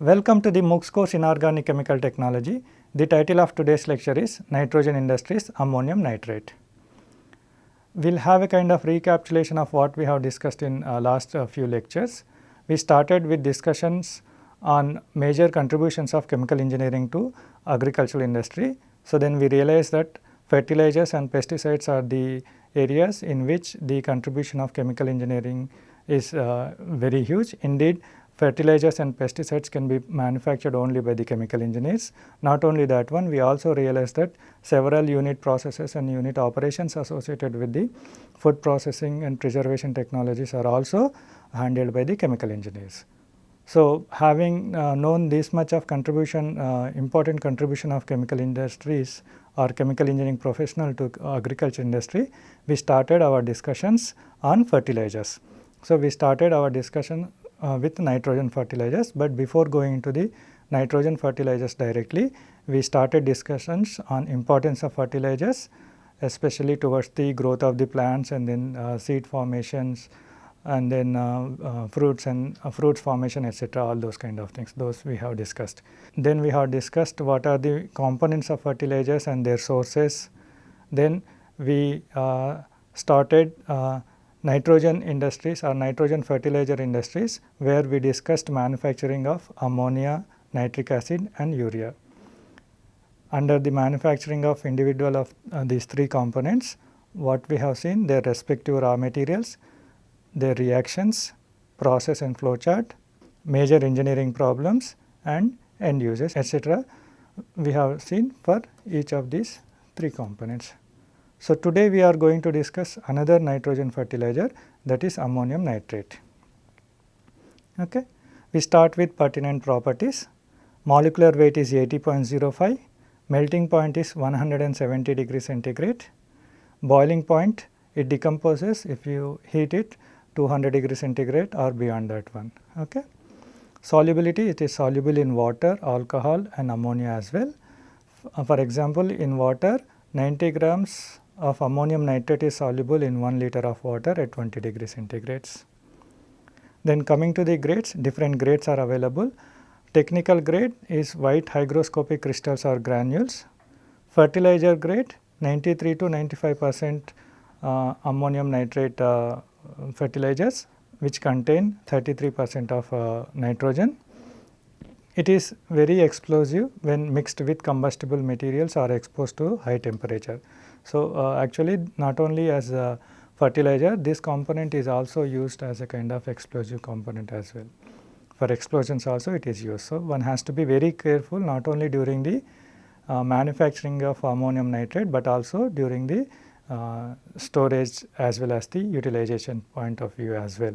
Welcome to the MOOCs course in Organic Chemical Technology. The title of today's lecture is Nitrogen Industries Ammonium Nitrate. We will have a kind of recapitulation of what we have discussed in uh, last uh, few lectures. We started with discussions on major contributions of chemical engineering to agricultural industry. So, then we realized that fertilizers and pesticides are the areas in which the contribution of chemical engineering is uh, very huge. Indeed, fertilizers and pesticides can be manufactured only by the chemical engineers. Not only that one, we also realized that several unit processes and unit operations associated with the food processing and preservation technologies are also handled by the chemical engineers. So, having uh, known this much of contribution, uh, important contribution of chemical industries or chemical engineering professional to agriculture industry, we started our discussions on fertilizers. So, we started our discussion uh, with nitrogen fertilizers, but before going into the nitrogen fertilizers directly, we started discussions on importance of fertilizers especially towards the growth of the plants and then uh, seed formations and then uh, uh, fruits and uh, fruits formation etc. all those kind of things those we have discussed. Then we have discussed what are the components of fertilizers and their sources. Then we started uh, nitrogen industries or nitrogen fertilizer industries where we discussed manufacturing of ammonia, nitric acid and urea. Under the manufacturing of individual of uh, these three components, what we have seen their respective raw materials, their reactions, process and flow chart, major engineering problems and end uses etc. we have seen for each of these three components. So, today we are going to discuss another nitrogen fertilizer that is ammonium nitrate. Okay. We start with pertinent properties. Molecular weight is 80.05, melting point is 170 degree centigrade, boiling point it decomposes if you heat it 200 degree centigrade or beyond that one. Okay. Solubility it is soluble in water, alcohol and ammonia as well. For example, in water 90 grams of ammonium nitrate is soluble in 1 liter of water at 20 degree centigrades. Then coming to the grades, different grades are available. Technical grade is white hygroscopic crystals or granules. Fertilizer grade 93 to 95 percent uh, ammonium nitrate uh, fertilizers which contain 33 percent of uh, nitrogen. It is very explosive when mixed with combustible materials or exposed to high temperature. So, uh, actually not only as a fertilizer this component is also used as a kind of explosive component as well. For explosions also it is used. So, one has to be very careful not only during the uh, manufacturing of ammonium nitrate, but also during the uh, storage as well as the utilization point of view as well.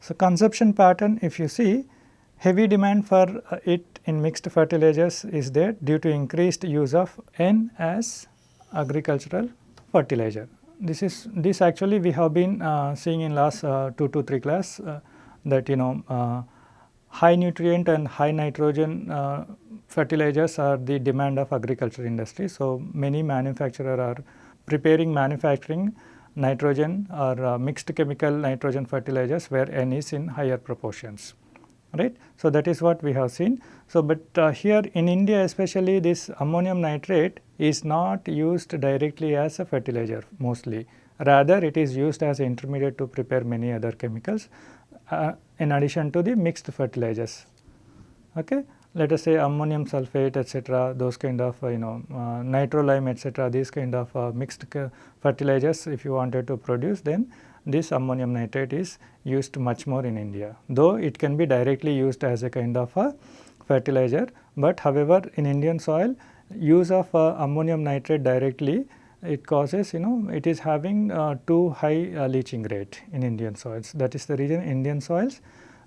So, consumption pattern if you see heavy demand for uh, it in mixed fertilizers is there due to increased use of N as agricultural fertilizer. This is this actually we have been uh, seeing in last uh, 2 to 3 class uh, that you know uh, high nutrient and high nitrogen uh, fertilizers are the demand of agriculture industry. So, many manufacturer are preparing manufacturing nitrogen or mixed chemical nitrogen fertilizers where N is in higher proportions right. So, that is what we have seen. So, but uh, here in India especially this ammonium nitrate is not used directly as a fertilizer mostly rather it is used as intermediate to prepare many other chemicals uh, in addition to the mixed fertilizers. Okay. Let us say ammonium sulphate etc., those kind of uh, you know uh, nitrolime etc., these kind of uh, mixed fertilizers if you wanted to produce then this ammonium nitrate is used much more in India. Though it can be directly used as a kind of a fertilizer, but however in Indian soil use of uh, ammonium nitrate directly it causes you know it is having uh, too high uh, leaching rate in Indian soils. That is the reason Indian soils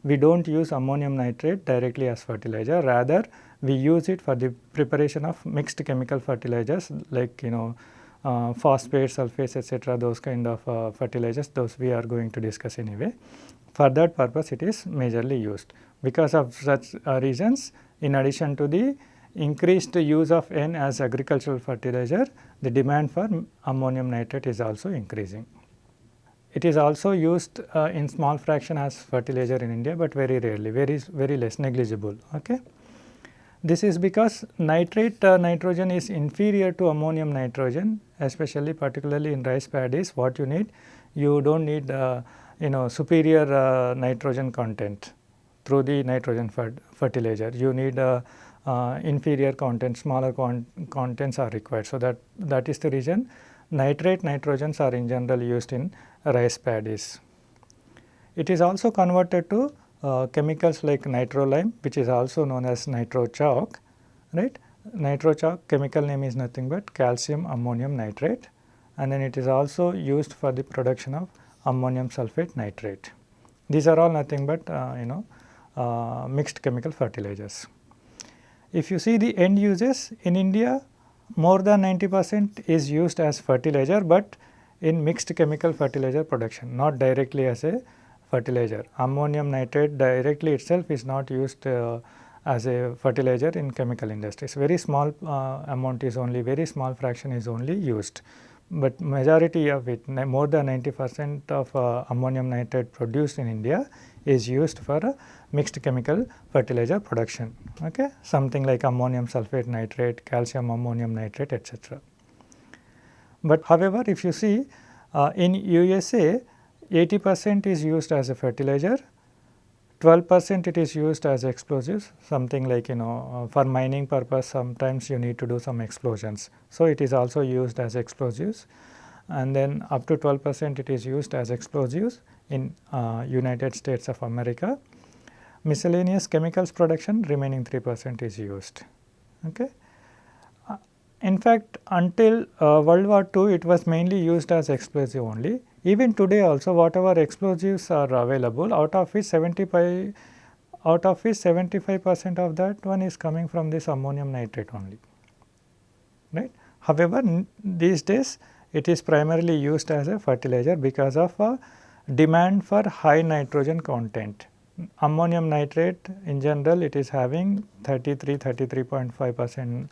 we do not use ammonium nitrate directly as fertilizer rather we use it for the preparation of mixed chemical fertilizers like you know uh, phosphates, sulfates etc. those kind of uh, fertilizers those we are going to discuss anyway. For that purpose it is majorly used. Because of such uh, reasons in addition to the increased use of N as agricultural fertilizer, the demand for ammonium nitrate is also increasing. it is also used uh, in small fraction as fertilizer in India, but very rarely, very very less negligible. Okay. This is because nitrate uh, nitrogen is inferior to ammonium nitrogen, especially particularly in rice paddies. What you need, you do not need uh, you know superior uh, nitrogen content through the nitrogen fertilizer. You need uh, uh, inferior content, smaller contents are required. So, that that is the reason nitrate nitrogens are in general used in rice paddies. It is also converted to uh, chemicals like nitrolime which is also known as nitro chalk right. Nitro chalk chemical name is nothing but calcium ammonium nitrate and then it is also used for the production of ammonium sulphate nitrate. These are all nothing but uh, you know uh, mixed chemical fertilizers. If you see the end uses in India more than 90 percent is used as fertilizer, but in mixed chemical fertilizer production not directly as a fertilizer. Ammonium nitrate directly itself is not used uh, as a fertilizer in chemical industries. Very small uh, amount is only very small fraction is only used, but majority of it more than 90 percent of uh, ammonium nitrate produced in India is used for mixed chemical fertilizer production, okay? something like ammonium sulphate nitrate, calcium ammonium nitrate etc. But however, if you see uh, in USA 80 percent is used as a fertilizer, 12 percent it is used as explosives something like you know uh, for mining purpose sometimes you need to do some explosions. So, it is also used as explosives and then up to 12 percent it is used as explosives in uh, United States of America miscellaneous chemicals production remaining 3 percent is used. Okay. Uh, in fact, until uh, World War II it was mainly used as explosive only. Even today also whatever explosives are available out of which 75 out of which 75 percent of that one is coming from this ammonium nitrate only. Right. However, these days it is primarily used as a fertilizer because of a demand for high nitrogen content. Ammonium nitrate in general it is having 33 33.5 percent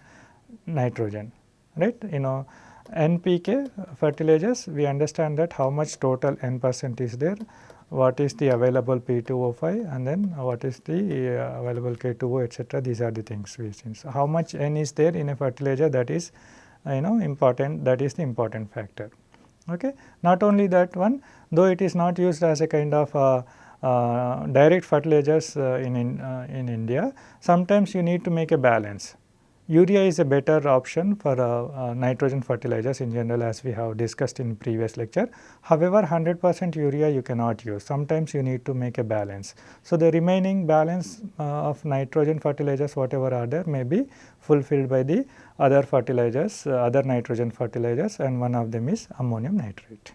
nitrogen. Right? You know NPK fertilizers we understand that how much total N percent is there what is the available P2O5 and then what is the uh, available K2O etc. these are the things we see. So, how much N is there in a fertilizer that is uh, you know important that is the important factor. Okay. Not only that one though it is not used as a kind of uh, uh, direct fertilizers uh, in, in, uh, in India, sometimes you need to make a balance. Urea is a better option for uh, uh, nitrogen fertilizers in general as we have discussed in previous lecture. However, 100 percent urea you cannot use, sometimes you need to make a balance. So, the remaining balance uh, of nitrogen fertilizers whatever are there may be fulfilled by the other fertilizers, other nitrogen fertilizers and one of them is ammonium nitrate.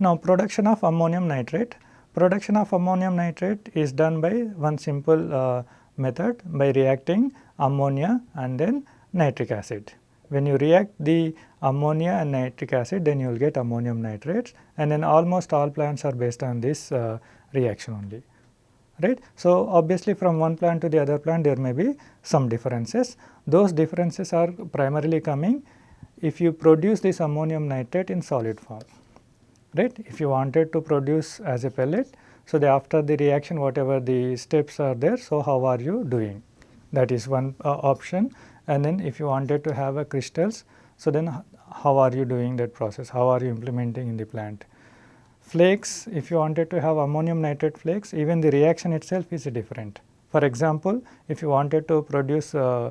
Now, production of ammonium nitrate Production of ammonium nitrate is done by one simple uh, method by reacting ammonia and then nitric acid. When you react the ammonia and nitric acid then you will get ammonium nitrates and then almost all plants are based on this uh, reaction only right. So, obviously from one plant to the other plant there may be some differences. Those differences are primarily coming if you produce this ammonium nitrate in solid form right. If you wanted to produce as a pellet, so the after the reaction whatever the steps are there, so how are you doing? That is one uh, option and then if you wanted to have a crystals, so then how are you doing that process, how are you implementing in the plant? Flakes, if you wanted to have ammonium nitrate flakes, even the reaction itself is different. For example, if you wanted to produce uh,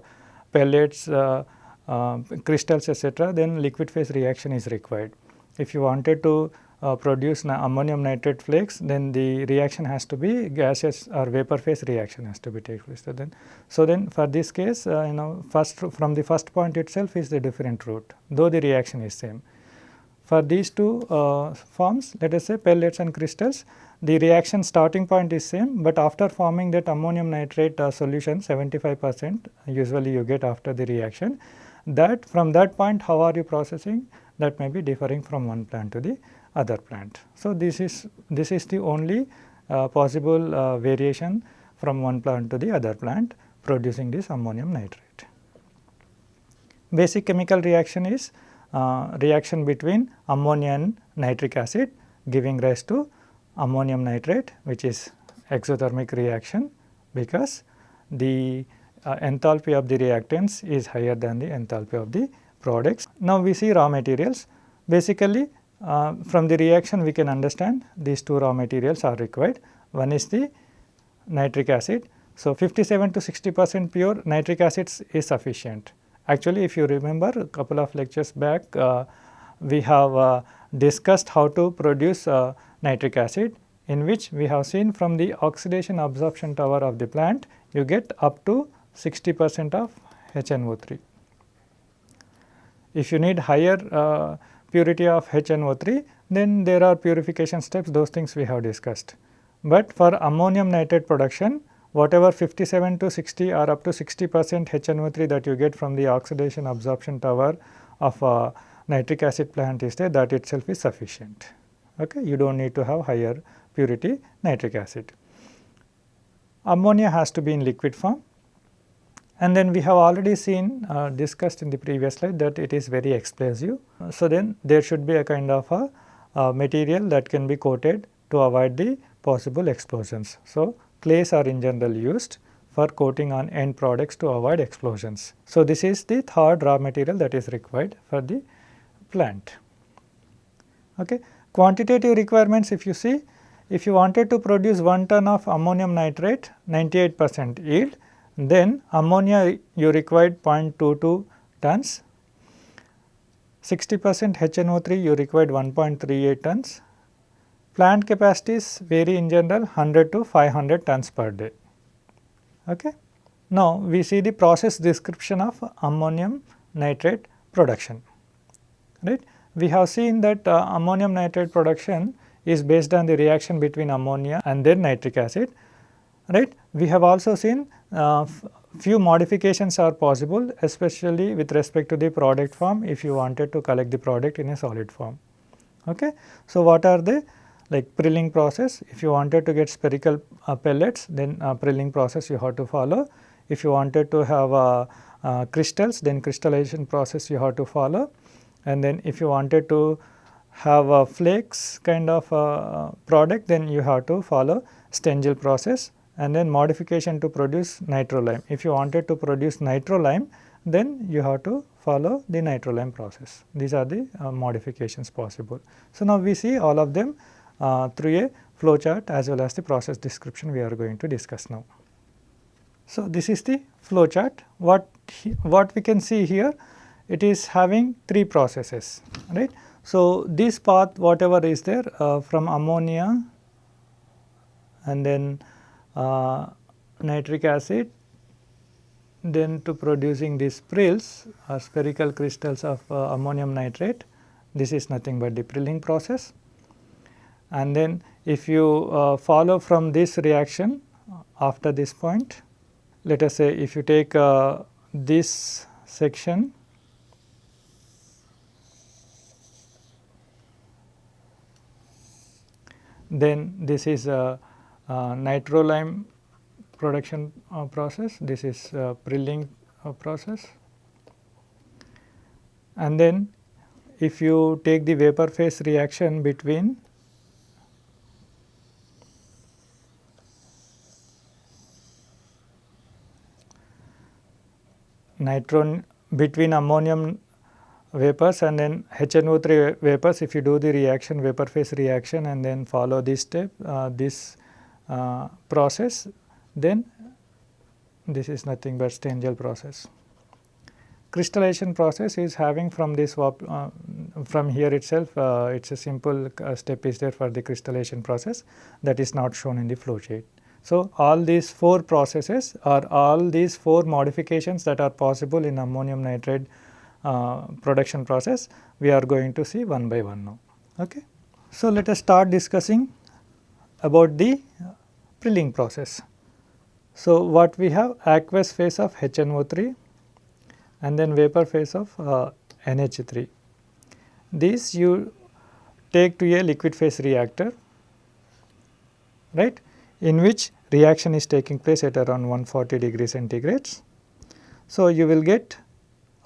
pellets, uh, uh, crystals etc., then liquid phase reaction is required. If you wanted to uh, produce ammonium nitrate flakes, then the reaction has to be gaseous or vapor phase reaction has to be take place. So then, so then for this case, uh, you know, first from the first point itself is the different route, though the reaction is same. For these two uh, forms, let us say pellets and crystals, the reaction starting point is same, but after forming that ammonium nitrate uh, solution 75 percent usually you get after the reaction, that from that point how are you processing that may be differing from one plant to the other plant. So, this is this is the only uh, possible uh, variation from one plant to the other plant producing this ammonium nitrate. Basic chemical reaction is uh, reaction between ammonia and nitric acid. giving rise to ammonium nitrate which is exothermic reaction because the uh, enthalpy of the reactants is higher than the enthalpy of the products. Now, we see raw materials basically uh, from the reaction we can understand these two raw materials are required. One is the nitric acid. So, 57 to 60 percent pure nitric acid is sufficient. Actually, if you remember a couple of lectures back, uh, we have uh, discussed how to produce uh, nitric acid in which we have seen from the oxidation absorption tower of the plant, you get up to 60 percent of HNO3. If you need higher uh, purity of HNO3, then there are purification steps, those things we have discussed. But for ammonium nitrate production, whatever 57 to 60 or up to 60 percent HNO3 that you get from the oxidation absorption tower of a nitric acid plant is there, that itself is sufficient. Okay? You do not need to have higher purity nitric acid. Ammonia has to be in liquid form and then we have already seen uh, discussed in the previous slide that it is very explosive. So, then there should be a kind of a, a material that can be coated to avoid the possible explosions. So, clays are in general used for coating on end products to avoid explosions. So, this is the third raw material that is required for the plant. Okay. Quantitative requirements if you see, if you wanted to produce 1 ton of ammonium nitrate 98 percent yield, then ammonia you required 0.22 tons, 60 percent HNO3 you required 1.38 tons, plant capacities vary in general 100 to 500 tons per day. Okay. Now, we see the process description of ammonium nitrate production. Right. We have seen that uh, ammonium nitrate production is based on the reaction between ammonia and then nitric acid. Right. We have also seen uh, few modifications are possible especially with respect to the product form if you wanted to collect the product in a solid form. Okay. So, what are the like prilling process if you wanted to get spherical uh, pellets then uh, prilling process you have to follow. If you wanted to have uh, uh crystals then crystallization process you have to follow and then if you wanted to have a flakes kind of uh, product then you have to follow Stengel process and then modification to produce nitrolime. If you wanted to produce nitrolime, then you have to follow the nitrolime process. These are the uh, modifications possible. So, now we see all of them uh, through a flow chart as well as the process description we are going to discuss now. So, this is the flow chart. What, what we can see here, it is having three processes, right. So, this path whatever is there uh, from ammonia and then uh, nitric acid then to producing these prills or spherical crystals of uh, ammonium nitrate. This is nothing but the prilling process. And then if you uh, follow from this reaction after this point let us say if you take uh, this section then this is a uh, nitrolime production uh, process, this is uh, prilling process. And then if you take the vapor phase reaction between nitron between ammonium vapors and then HNO3 vapors if you do the reaction vapor phase reaction and then follow this step uh, this uh, process then this is nothing but Stengel process. Crystallization process is having from this uh, from here itself uh, it is a simple uh, step is there for the crystallization process that is not shown in the flow sheet. So, all these four processes or all these four modifications that are possible in ammonium nitrate uh, production process we are going to see one by one now. Okay. So, let us start discussing about the prilling process. So, what we have aqueous phase of HNO3 and then vapor phase of uh, NH3. These you take to a liquid phase reactor right in which reaction is taking place at around 140 degree centigrades. So, you will get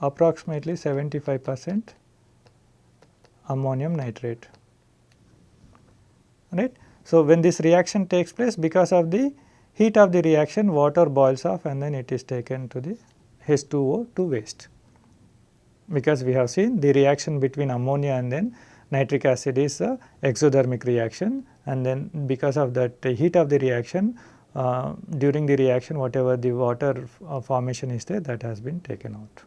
approximately 75 percent ammonium nitrate. right. So, when this reaction takes place because of the heat of the reaction water boils off and then it is taken to the H2O to waste. Because we have seen the reaction between ammonia and then nitric acid is a exothermic reaction and then because of that heat of the reaction uh, during the reaction whatever the water uh, formation is there that has been taken out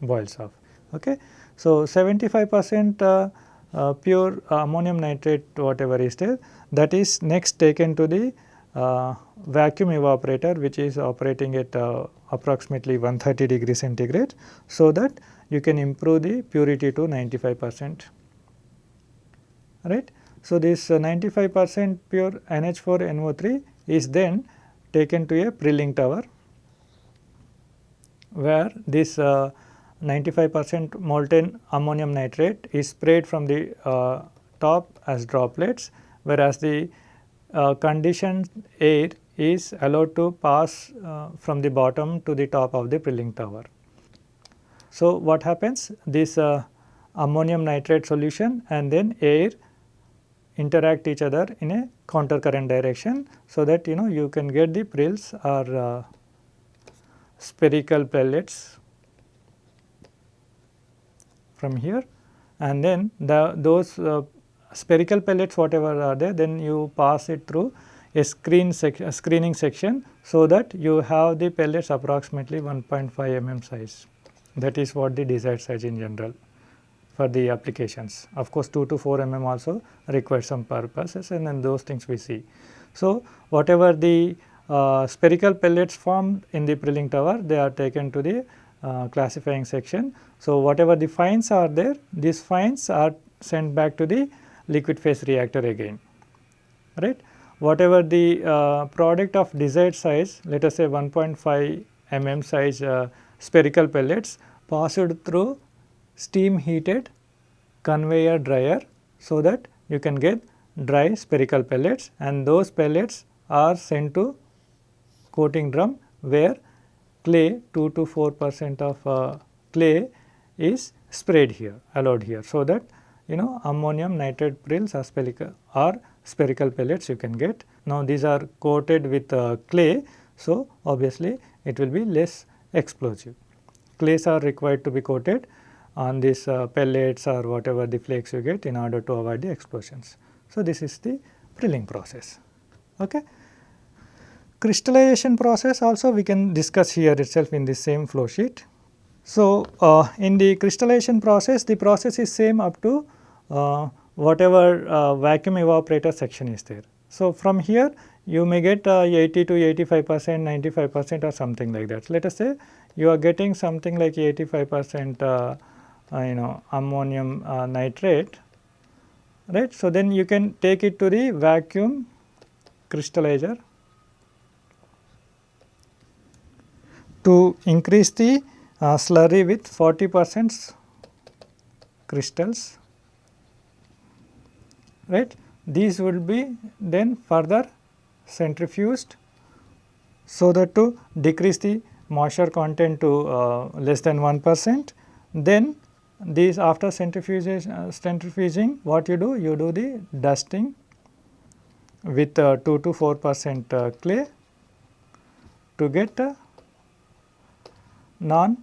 boils off. Okay. So, 75 percent uh, uh, pure ammonium nitrate whatever is there that is next taken to the uh, vacuum evaporator which is operating at uh, approximately 130 degree centigrade so that you can improve the purity to 95 percent right. So, this uh, 95 percent pure NH4NO3 is then taken to a Prilling tower where this uh, 95 percent molten ammonium nitrate is sprayed from the uh, top as droplets whereas the uh, conditioned air is allowed to pass uh, from the bottom to the top of the Prilling tower. So, what happens this uh, ammonium nitrate solution and then air interact each other in a counter current direction. So, that you know you can get the prills or uh, spherical pellets from here and then the those uh, spherical pellets whatever are there then you pass it through a screen sec a screening section so that you have the pellets approximately 1.5 mm size that is what the desired size in general for the applications. Of course, 2 to 4 mm also require some purposes and then those things we see. So, whatever the uh, spherical pellets formed in the Prilling tower they are taken to the uh, classifying section. So, whatever the fines are there these fines are sent back to the liquid phase reactor again right. Whatever the uh, product of desired size let us say 1.5 mm size uh, spherical pellets passed through steam heated conveyor dryer so that you can get dry spherical pellets and those pellets are sent to coating drum where clay 2 to 4 percent of uh, clay is sprayed here allowed here. So, that you know ammonium nitrate prills are spherical or spherical pellets you can get. Now, these are coated with uh, clay. So, obviously, it will be less explosive. Clays are required to be coated on these uh, pellets or whatever the flakes you get in order to avoid the explosions. So, this is the prilling process. Okay. Crystallization process also we can discuss here itself in the same flow sheet. So, uh, in the crystallization process the process is same up to uh, whatever uh, vacuum evaporator section is there. So, from here you may get uh, 80 to 85 percent, 95 percent or something like that. Let us say you are getting something like 85 percent uh, uh, you know ammonium nitrate right. So, then you can take it to the vacuum crystallizer to increase the uh, slurry with 40 percent crystals right. These will be then further centrifuged so that to decrease the moisture content to uh, less than 1 percent. Then these after centrifugation, uh, centrifuging what you do? You do the dusting with uh, 2 to 4 percent uh, clay to get a non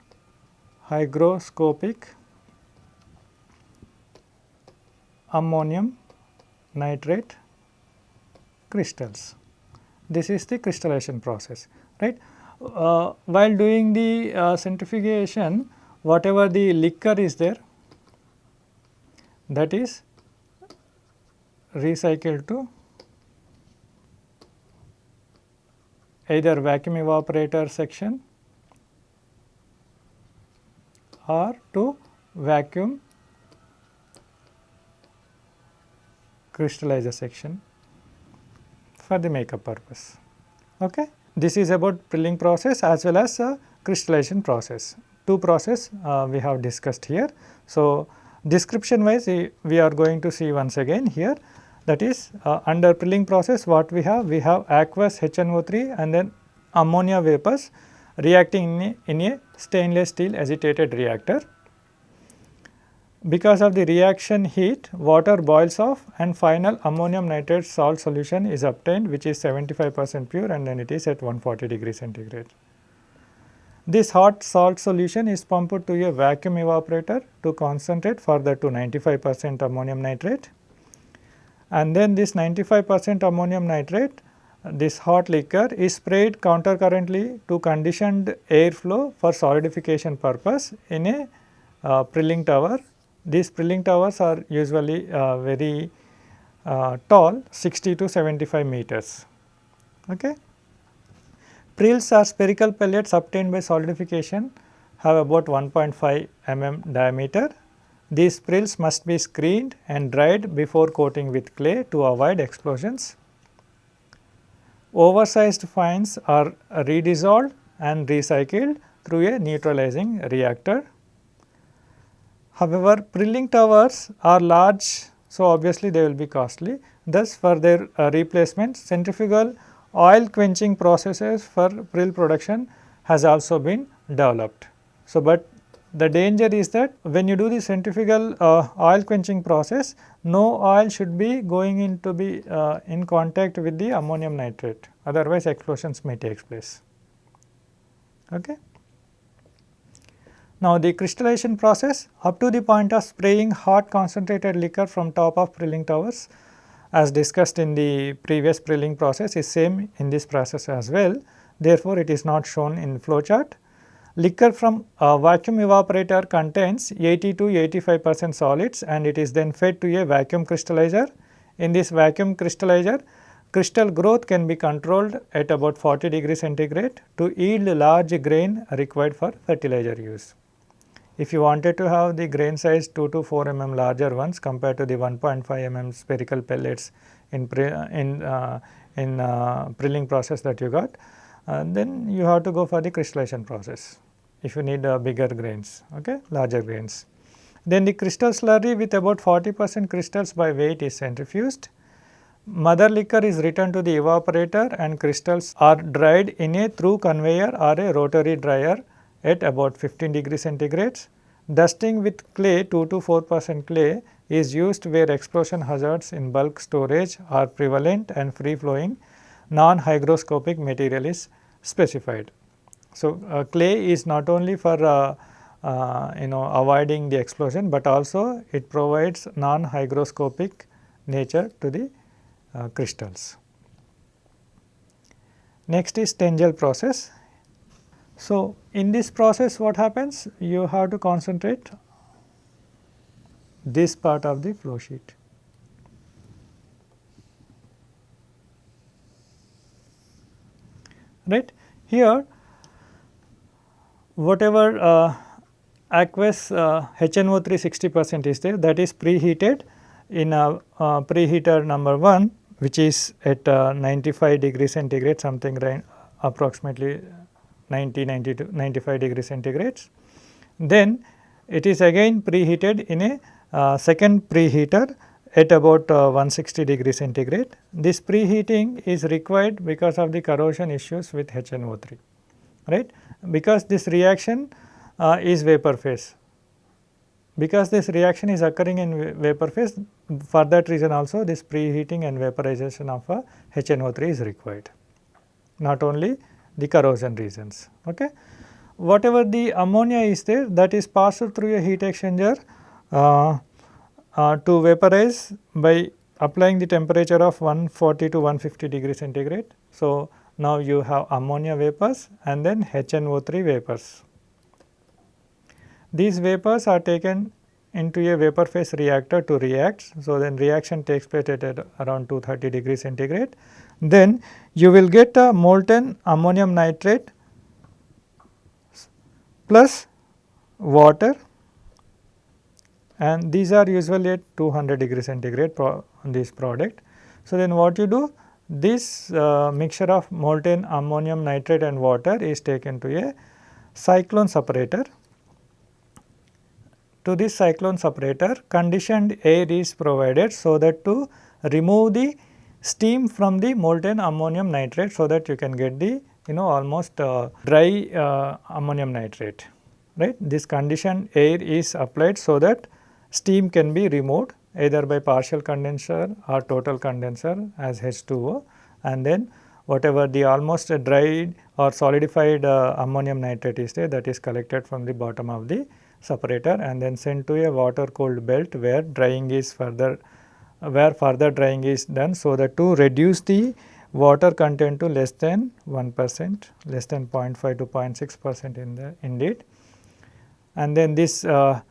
hygroscopic ammonium nitrate crystals. This is the crystallization process right. Uh, while doing the uh, centrifugation whatever the liquor is there that is recycled to either vacuum evaporator section or to vacuum crystallizer section for the makeup purpose. Okay. This is about prilling process as well as a crystallization process two process uh, we have discussed here. So, description wise we are going to see once again here that is uh, under prilling process what we have we have aqueous HNO3 and then ammonia vapors reacting in a, in a stainless steel agitated reactor. because of the reaction heat water boils off and final ammonium nitrate salt solution is obtained which is 75 percent pure and then it is at 140 degree centigrade. This hot salt solution is pumped to a vacuum evaporator to concentrate further to 95 percent ammonium nitrate and then this 95 percent ammonium nitrate this hot liquor is sprayed countercurrently to conditioned airflow for solidification purpose in a uh, prilling tower. These prilling towers are usually uh, very uh, tall 60 to 75 meters. Okay. Prills are spherical pellets obtained by solidification have about 1.5 mm diameter. These prills must be screened and dried before coating with clay to avoid explosions. Oversized fines are redissolved and recycled through a neutralizing reactor. However, prilling towers are large, so obviously they will be costly. Thus, for their uh, replacement, centrifugal oil quenching processes for prill production has also been developed. So, but the danger is that when you do the centrifugal uh, oil quenching process, no oil should be going into be uh, in contact with the ammonium nitrate, otherwise explosions may take place. Okay. Now, the crystallization process up to the point of spraying hot concentrated liquor from top of prilling towers as discussed in the previous prilling process is same in this process as well. Therefore, it is not shown in flow chart. Liquor from a vacuum evaporator contains 80 to 85 percent solids and it is then fed to a vacuum crystallizer. In this vacuum crystallizer, crystal growth can be controlled at about 40 degree centigrade to yield large grain required for fertilizer use. If you wanted to have the grain size 2 to 4 mm larger ones compared to the 1.5 mm spherical pellets in, in, uh, in uh, prilling process that you got, uh, then you have to go for the crystallization process if you need uh, bigger grains, okay, larger grains. Then the crystal slurry with about 40 percent crystals by weight is centrifuged. Mother liquor is returned to the evaporator and crystals are dried in a through conveyor or a rotary dryer at about 15 degree centigrade. Dusting with clay 2 to 4 percent clay is used where explosion hazards in bulk storage are prevalent and free flowing non-hygroscopic material is specified. So, uh, clay is not only for uh, uh, you know avoiding the explosion, but also it provides non-hygroscopic nature to the uh, crystals. Next is Stengel process. So, in this process what happens? You have to concentrate this part of the flow sheet. Right. Here whatever uh, aqueous uh, HNO3 60 percent is there that is preheated in a uh, preheater number 1 which is at uh, 95 degree centigrade something right approximately 90 90 to 95 degree centigrades. Then it is again preheated in a uh, second preheater at about uh, 160 degree centigrade. This preheating is required because of the corrosion issues with HNO3 right because this reaction uh, is vapor phase. Because this reaction is occurring in vapor phase for that reason also this preheating and vaporization of a HNO3 is required not only the corrosion reasons. Okay. Whatever the ammonia is there that is passed through a heat exchanger uh, uh, to vaporize by applying the temperature of 140 to 150 degree centigrade. So, now you have ammonia vapors and then HNO3 vapors. These vapors are taken into a vapor phase reactor to react. So, then reaction takes place at around 230 degree centigrade. Then you will get a molten ammonium nitrate plus water and these are usually at 200 degree centigrade pro this product. So, then what you do this uh, mixture of molten ammonium nitrate and water is taken to a cyclone separator. To this cyclone separator conditioned air is provided so that to remove the steam from the molten ammonium nitrate so that you can get the you know almost uh, dry uh, ammonium nitrate right. This conditioned air is applied so that steam can be removed either by partial condenser or total condenser as H2O and then whatever the almost dried or solidified uh, ammonium nitrate is there that is collected from the bottom of the separator and then sent to a water cooled belt where drying is further where further drying is done so that to reduce the water content to less than 1 percent less than 0.5 to 0.6 percent in the indeed. And then this uh,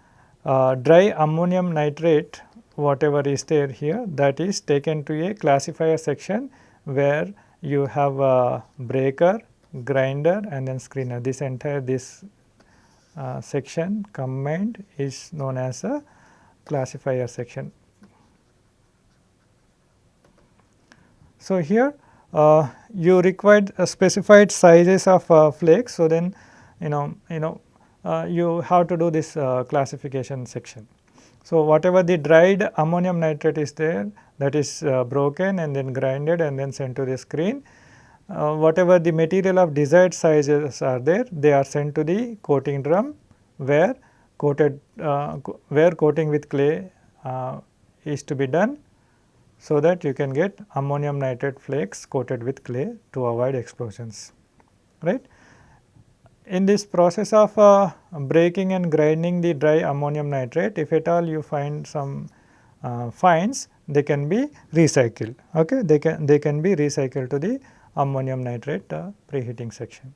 uh, dry ammonium nitrate whatever is there here that is taken to a classifier section where you have a breaker, grinder and then screener. This entire this uh, section combined is known as a classifier section. So, here uh, you required specified sizes of uh, flakes. So, then you know you know you have to do this uh, classification section. So, whatever the dried ammonium nitrate is there that is uh, broken and then grinded and then sent to the screen. Uh, whatever the material of desired sizes are there they are sent to the coating drum where coated uh, co where coating with clay uh, is to be done so that you can get ammonium nitrate flakes coated with clay to avoid explosions right. In this process of uh, breaking and grinding the dry ammonium nitrate, if at all you find some uh, fines, they can be recycled. Okay, they can they can be recycled to the ammonium nitrate uh, preheating section.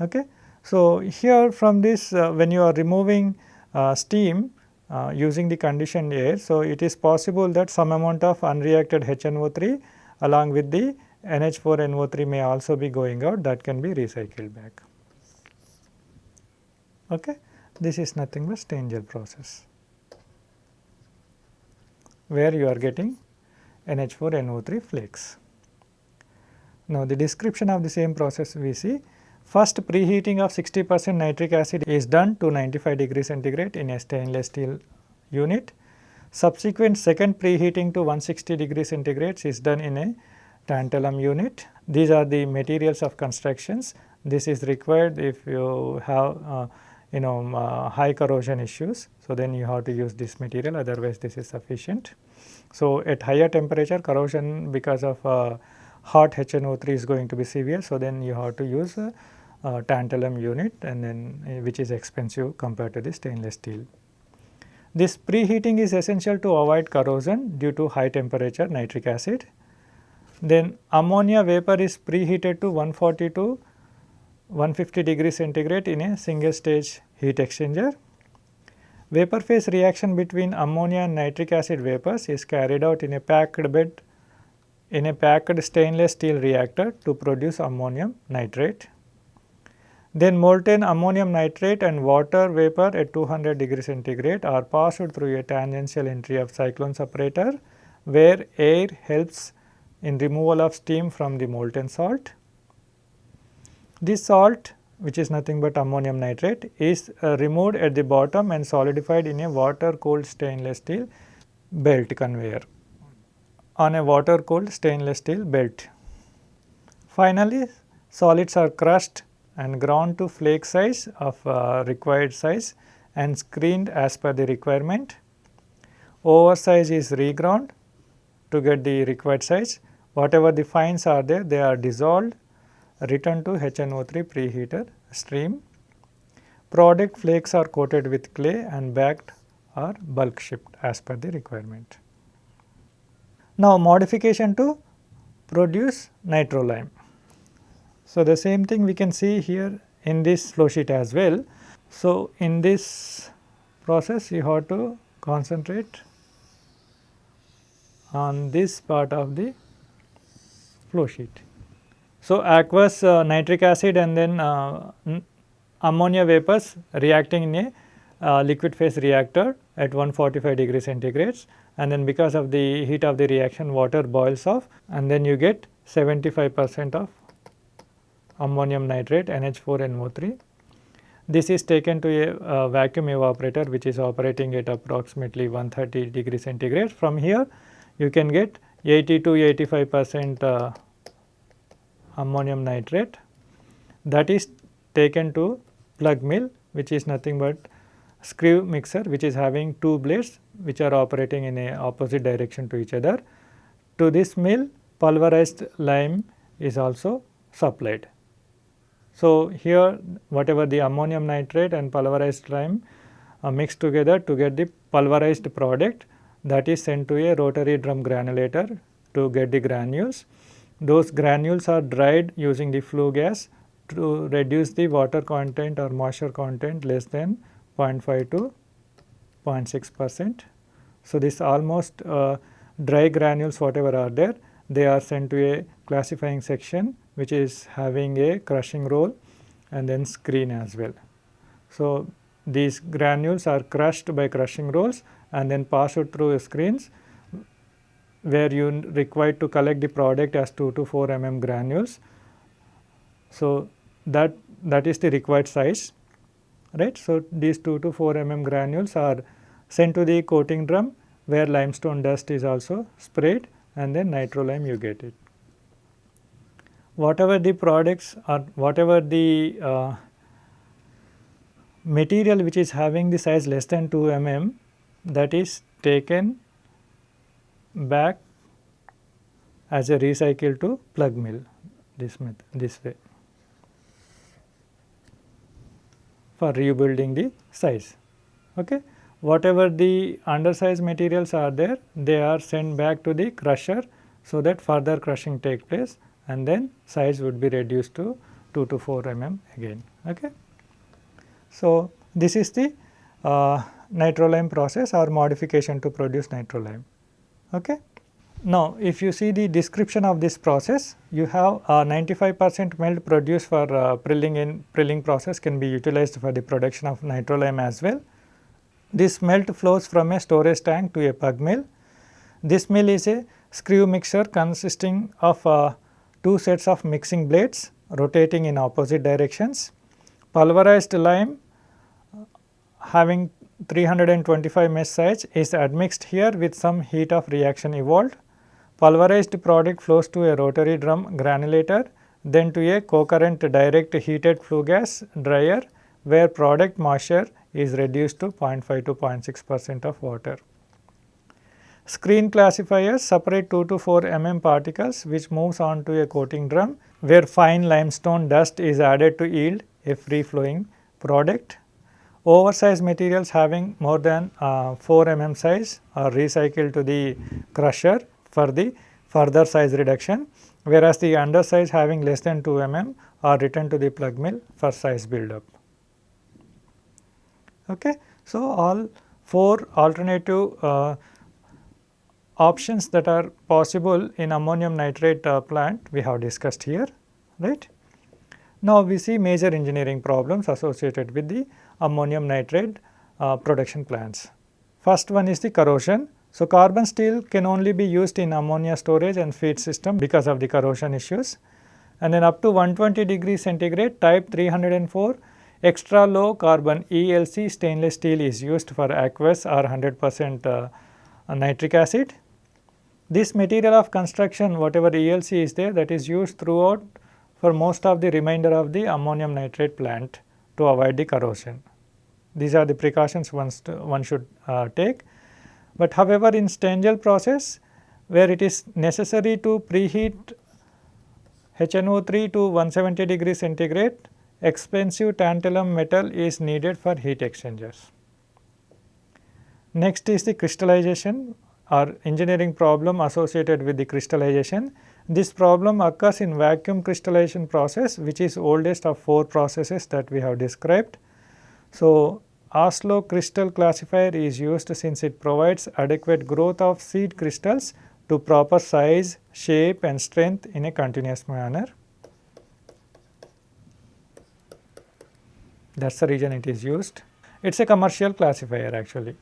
Okay. So, here from this uh, when you are removing uh, steam uh, using the conditioned air, so it is possible that some amount of unreacted HNO3 along with the NH4NO3 may also be going out that can be recycled back. Okay. This is nothing but Stengel process where you are getting NH4NO3 flakes. Now, the description of the same process we see first preheating of 60 percent nitric acid is done to 95 degree centigrade in a stainless steel unit. Subsequent second preheating to 160 degree centigrade is done in a tantalum unit. These are the materials of constructions. This is required if you have uh, you know uh, high corrosion issues. So, then you have to use this material otherwise this is sufficient. So, at higher temperature corrosion because of uh, hot HNO3 is going to be severe. So, then you have to use a, tantalum unit and then uh, which is expensive compared to the stainless steel. This preheating is essential to avoid corrosion due to high temperature nitric acid. Then ammonia vapor is preheated to 140 to 150 degree centigrade in a single stage heat exchanger. Vapor phase reaction between ammonia and nitric acid vapors is carried out in a packed bed in a packed stainless steel reactor to produce ammonium nitrate. Then molten ammonium nitrate and water vapor at 200 degree centigrade are passed through a tangential entry of cyclone separator where air helps in removal of steam from the molten salt. This salt which is nothing but ammonium nitrate is uh, removed at the bottom and solidified in a water cooled stainless steel belt conveyor on a water cooled stainless steel belt. Finally, solids are crushed and ground to flake size of uh, required size and screened as per the requirement. Oversize is reground to get the required size. Whatever the fines are there, they are dissolved returned to HNO3 preheater stream. Product flakes are coated with clay and bagged or bulk shipped as per the requirement. Now, modification to produce nitrolime. So, the same thing we can see here in this flow sheet as well. So, in this process you have to concentrate on this part of the flow sheet. So, aqueous uh, nitric acid and then uh, ammonia vapors reacting in a uh, liquid phase reactor at 145 degree centigrades and then because of the heat of the reaction water boils off and then you get 75 percent of ammonium nitrate NH4NO3. This is taken to a uh, vacuum evaporator which is operating at approximately 130 degree centigrade. From here you can get 80 to 85 percent uh, ammonium nitrate that is taken to pug mill which is nothing but screw mixer which is having two blades which are operating in a opposite direction to each other. To this mill pulverized lime is also supplied. So, here whatever the ammonium nitrate and pulverized lime uh, mixed together to get the pulverized product that is sent to a rotary drum granulator to get the granules. Those granules are dried using the flue gas to reduce the water content or moisture content less than 0.5 to 0.6 percent. So, this almost uh, dry granules whatever are there they are sent to a classifying section which is having a crushing roll and then screen as well. So, these granules are crushed by crushing rolls and then passed through screens where you required to collect the product as 2 to 4 mm granules. So, that that is the required size right. So, these 2 to 4 mm granules are sent to the coating drum where limestone dust is also sprayed and then nitro lime you get it. Whatever the products or whatever the uh, material which is having the size less than 2 mm that is taken back as a recycle to pug mill this method this way for rebuilding the size. Okay. Whatever the undersized materials are there they are sent back to the crusher so that further crushing take place and then size would be reduced to 2 to 4 mm again. Okay. So, this is the uh, nitrolime process or modification to produce nitrolime. Okay. Now, if you see the description of this process, you have 95 percent melt produced for uh, prilling in prilling process can be utilized for the production of nitrolime as well. This melt flows from a storage tank to a pug mill. This mill is a screw mixer consisting of uh, two sets of mixing blades rotating in opposite directions. Pulverized lime having 325 mesh size is admixed here with some heat of reaction evolved. Pulverized product flows to a rotary drum granulator then to a co-current direct heated flue gas dryer where product moisture is reduced to 0.5 to 0.6 percent of water. Screen classifiers separate 2 to 4 mm particles which moves on to a coating drum where fine limestone dust is added to yield a free flowing product Oversized materials having more than uh, 4 mm size are recycled to the crusher for the further size reduction, whereas the undersize having less than 2 mm are returned to the pug mill for size buildup. Okay. So, all 4 alternative uh, options that are possible in ammonium nitrate uh, plant we have discussed here, right. Now, we see major engineering problems associated with the ammonium nitrate uh, production plants. First one is the corrosion. So, carbon steel can only be used in ammonia storage and feed system because of the corrosion issues. And then up to 120 degrees centigrade type 304 extra low carbon ELC stainless steel is used for aqueous or 100 percent uh, nitric acid. This material of construction whatever ELC is there that is used throughout for most of the remainder of the ammonium nitrate plant to avoid the corrosion. These are the precautions one should uh, take. But however, in Stengel process where it is necessary to preheat HNO3 to 170 degree centigrade, expensive tantalum metal is needed for heat exchangers. Next is the crystallization or engineering problem associated with the crystallization. This problem occurs in vacuum crystallization process which is oldest of 4 processes that we have described. So, Oslo crystal classifier is used since it provides adequate growth of seed crystals to proper size, shape and strength in a continuous manner. That is the reason it is used. It is a commercial classifier actually.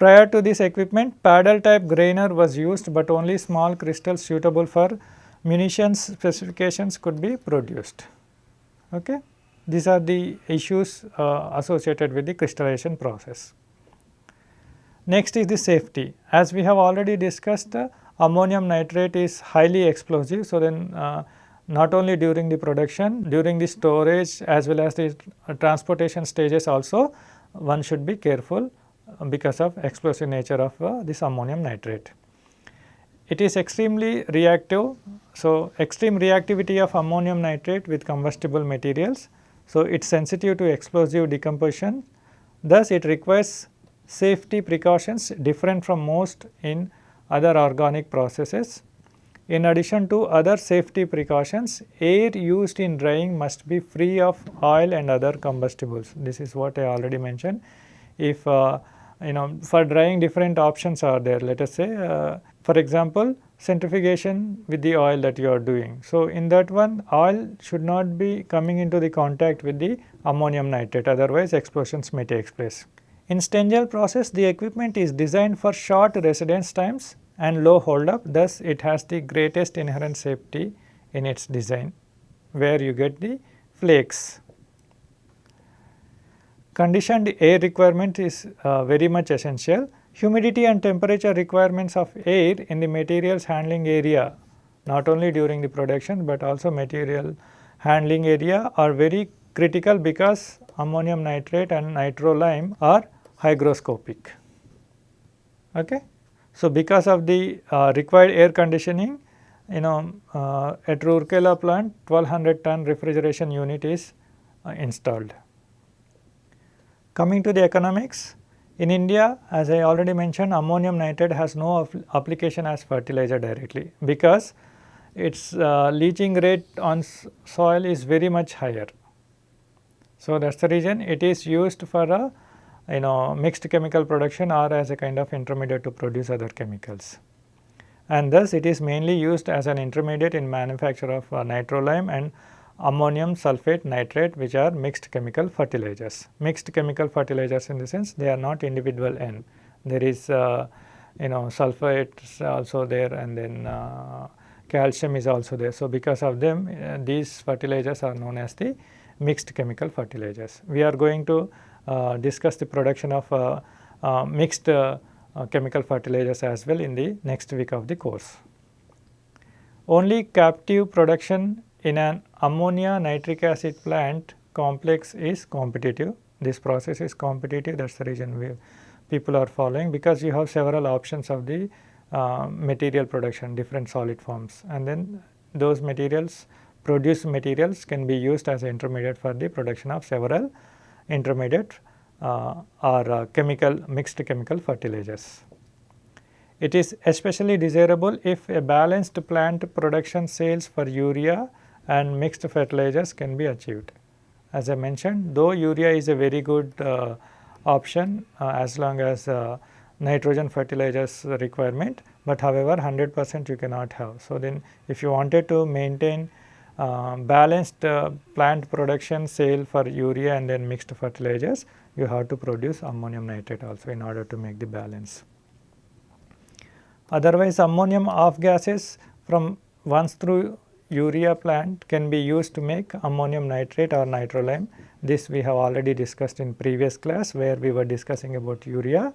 Prior to this equipment, paddle type grainer was used, but only small crystals suitable for munitions specifications could be produced. Okay. These are the issues uh, associated with the crystallization process. Next is the safety. As we have already discussed, uh, ammonium nitrate is highly explosive. So, then uh, not only during the production, during the storage as well as the transportation stages also one should be careful because of explosive nature of uh, this ammonium nitrate. It is extremely reactive. So, extreme reactivity of ammonium nitrate with combustible materials. So, it is sensitive to explosive decomposition. Thus, it requires safety precautions different from most in other organic processes. In addition to other safety precautions, air used in drying must be free of oil and other combustibles. This is what I already mentioned. If uh, you know for drying different options are there, let us say uh, for example, centrifugation with the oil that you are doing. So, in that one oil should not be coming into the contact with the ammonium nitrate otherwise explosions may take place. In Stengel process the equipment is designed for short residence times and low hold up thus it has the greatest inherent safety in its design where you get the flakes. Conditioned air requirement is uh, very much essential Humidity and temperature requirements of air in the materials handling area not only during the production, but also material handling area are very critical because ammonium nitrate and nitrolime are hygroscopic. Okay? So, because of the uh, required air conditioning you know uh, at Rourkela plant 1200 ton refrigeration unit is uh, installed. Coming to the economics, in India, as I already mentioned, ammonium nitrate has no application as fertilizer directly because its uh, leaching rate on soil is very much higher. So, that is the reason it is used for a you know mixed chemical production or as a kind of intermediate to produce other chemicals. And thus it is mainly used as an intermediate in manufacture of uh, nitrolime and ammonium sulphate nitrate which are mixed chemical fertilizers. Mixed chemical fertilizers in the sense they are not individual N. There is uh, you know sulphates also there and then uh, calcium is also there. So, because of them uh, these fertilizers are known as the mixed chemical fertilizers. We are going to uh, discuss the production of uh, uh, mixed chemical fertilizers as well in the next week of the course. Only captive production in an ammonia nitric acid plant complex is competitive. This process is competitive that is the reason we people are following because you have several options of the uh, material production different solid forms and then those materials produced materials can be used as intermediate for the production of several intermediate uh, or uh, chemical mixed chemical fertilizers. It is especially desirable if a balanced plant production sales for urea and mixed fertilizers can be achieved. As I mentioned though urea is a very good uh, option uh, as long as uh, nitrogen fertilizers requirement, but however 100 percent you cannot have. So, then if you wanted to maintain uh, balanced uh, plant production sale for urea and then mixed fertilizers, you have to produce ammonium nitrate also in order to make the balance. Otherwise, ammonium off gases from once through urea plant can be used to make ammonium nitrate or nitrolime. This we have already discussed in previous class where we were discussing about urea.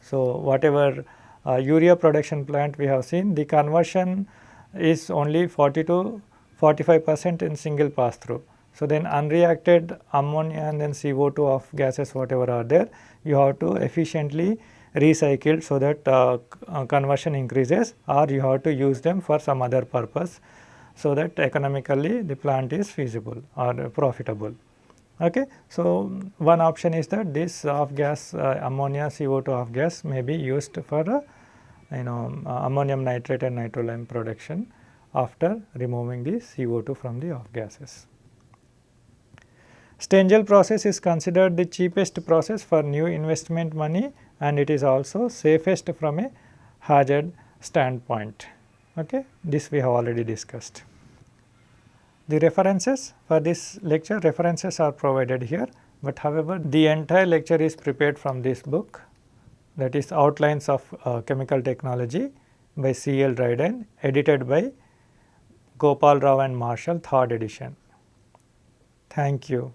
So, whatever uh, urea production plant we have seen the conversion is only 40 to 45 percent in single pass through. So, then unreacted ammonia and then CO2 of gases whatever are there you have to efficiently recycle so that uh, uh, conversion increases or you have to use them for some other purpose so that economically the plant is feasible or profitable. Okay. So, one option is that this off gas uh, ammonia CO2 off gas may be used for uh, you know uh, ammonium nitrate and nitrolime production after removing the CO2 from the off gases. Stengel process is considered the cheapest process for new investment money and it is also safest from a hazard standpoint. Okay. This we have already discussed. The references for this lecture references are provided here, but however the entire lecture is prepared from this book that is outlines of uh, chemical technology by C. L. Dryden edited by Gopal Rao and Marshall third edition. Thank you.